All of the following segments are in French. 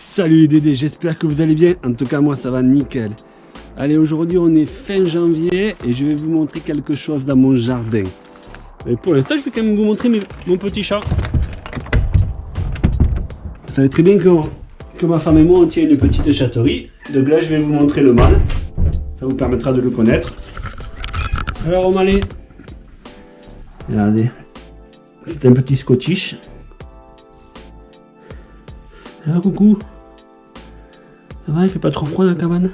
Salut les Dédés, j'espère que vous allez bien. En tout cas, moi, ça va nickel. Allez, aujourd'hui, on est fin janvier et je vais vous montrer quelque chose dans mon jardin. Mais pour l'instant, je vais quand même vous montrer mon petit chat. Vous savez très bien que, ma femme et moi, on tient une petite chatterie. Donc là, je vais vous montrer le mâle. Ça vous permettra de le connaître. Alors, on aller. Regardez. C'est un petit scottish. Ah, coucou. Ça va, il fait pas trop froid dans la cabane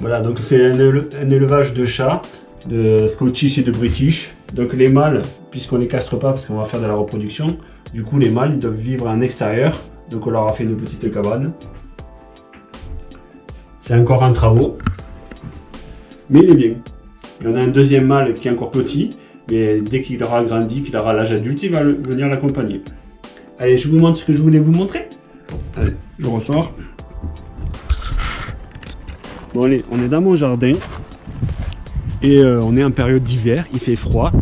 Voilà, donc c'est un, élevage de chats, de Scottish et de British. Donc les mâles, puisqu'on les castre pas parce qu'on va faire de la reproduction, du coup les mâles ils doivent vivre en extérieur. Donc on leur a fait une petite cabane. C'est encore en travaux. Mais il est bien. Il y en a un deuxième mâle qui est encore petit, mais dès qu'il aura grandi, qu'il aura l'âge adulte, il va venir l'accompagner. Allez, je vous montre ce que je voulais vous montrer. Allez, je ressors. Bon allez, on est dans mon jardin. Et euh, on est en période d'hiver, il fait froid.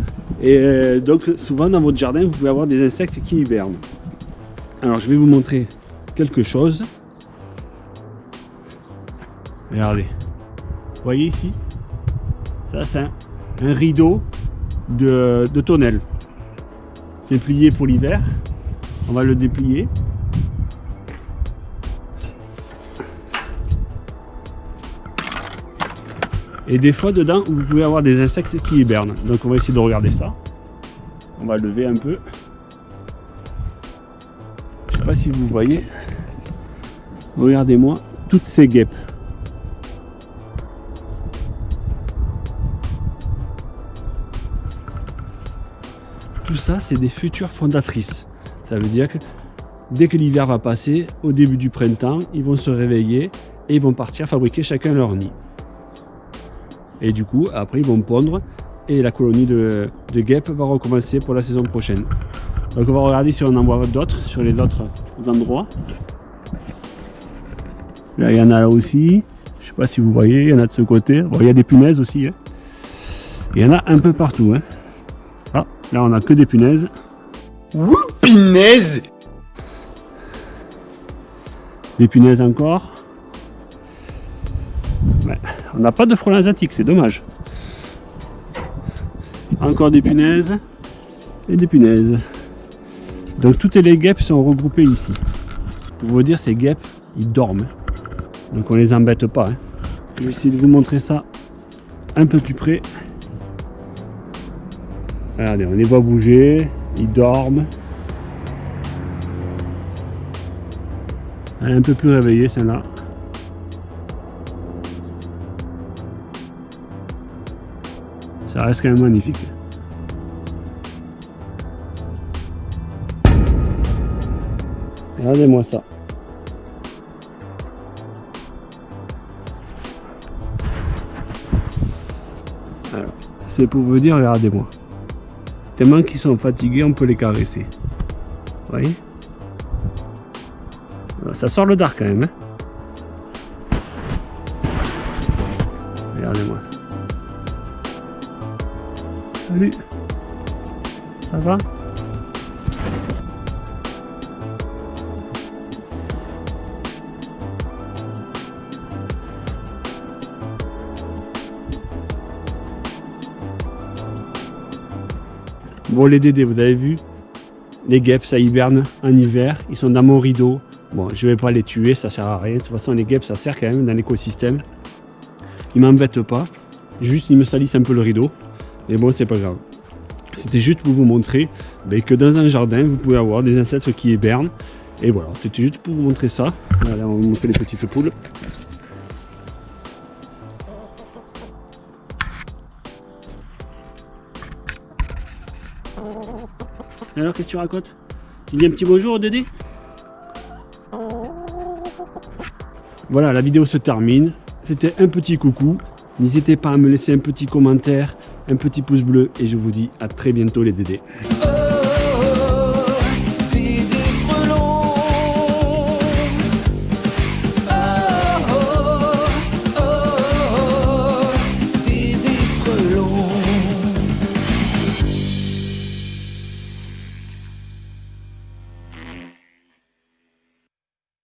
Et euh, donc souvent dans votre jardin, vous pouvez avoir des insectes qui hibernent. Alors je vais vous montrer quelque chose. Regardez. Vous voyez ici? Ça c'est un rideau de, de tonnelle. C'est plié pour l'hiver. On va le déplier. Et des fois dedans, vous pouvez avoir des insectes qui hibernent. Donc on va essayer de regarder ça. On va lever un peu. Je sais pas si vous voyez. Regardez-moi toutes ces guêpes. Tout ça, c'est des futures fondatrices. Ça veut dire que dès que l'hiver va passer, au début du printemps, ils vont se réveiller et ils vont partir fabriquer chacun leur nid. Et du coup, après, ils vont pondre et la colonie de, guêpes va recommencer pour la saison prochaine. Donc on va regarder si on en voit d'autres sur les autres endroits. Là, il y en a là aussi. Je sais pas si vous voyez, il y en a de ce côté. il y a des punaises aussi. Hein. Il y en a un peu partout. Hein. Là, on a que des punaises. Ouh, punaises Des punaises encore. on n'a pas de frelons asiatiques, c'est dommage. Encore des punaises. Et des punaises. Donc toutes les guêpes sont regroupées ici. Pour vous dire, ces guêpes, ils dorment. Donc on les embête pas. Hein. Je vais essayer de vous montrer ça un peu plus près. Regardez, on les voit bouger, ils dorment. Un peu plus réveillé celle-là. Ça reste quand même magnifique. Regardez-moi ça. c'est pour vous dire, regardez-moi. Tellement qu'ils sont fatigués, on peut les caresser. Vous voyez Ça sort le dark quand même. Hein Regardez-moi. Salut Ça va? Bon les dédés, vous avez vu Les guêpes, ça hiberne en hiver. Ils sont dans mon rideau. Bon, je vais pas les tuer, ça sert à rien. De toute façon, les guêpes, ça sert quand même dans l'écosystème. Ils m'embêtent pas. Juste, ils me salissent un peu le rideau. Mais bon, c'est pas grave. C'était juste pour vous montrer ben, que dans un jardin, vous pouvez avoir des insectes qui hibernent. Et voilà, c'était juste pour vous montrer ça. Allez, on va vous montrer les petites poules. Alors, qu'est-ce que tu racontes? Tu dis un petit bonjour au Dédé? Voilà, la vidéo se termine. C'était un petit coucou. N'hésitez pas à me laisser un petit commentaire, un petit pouce bleu et je vous dis à très bientôt les Dédés.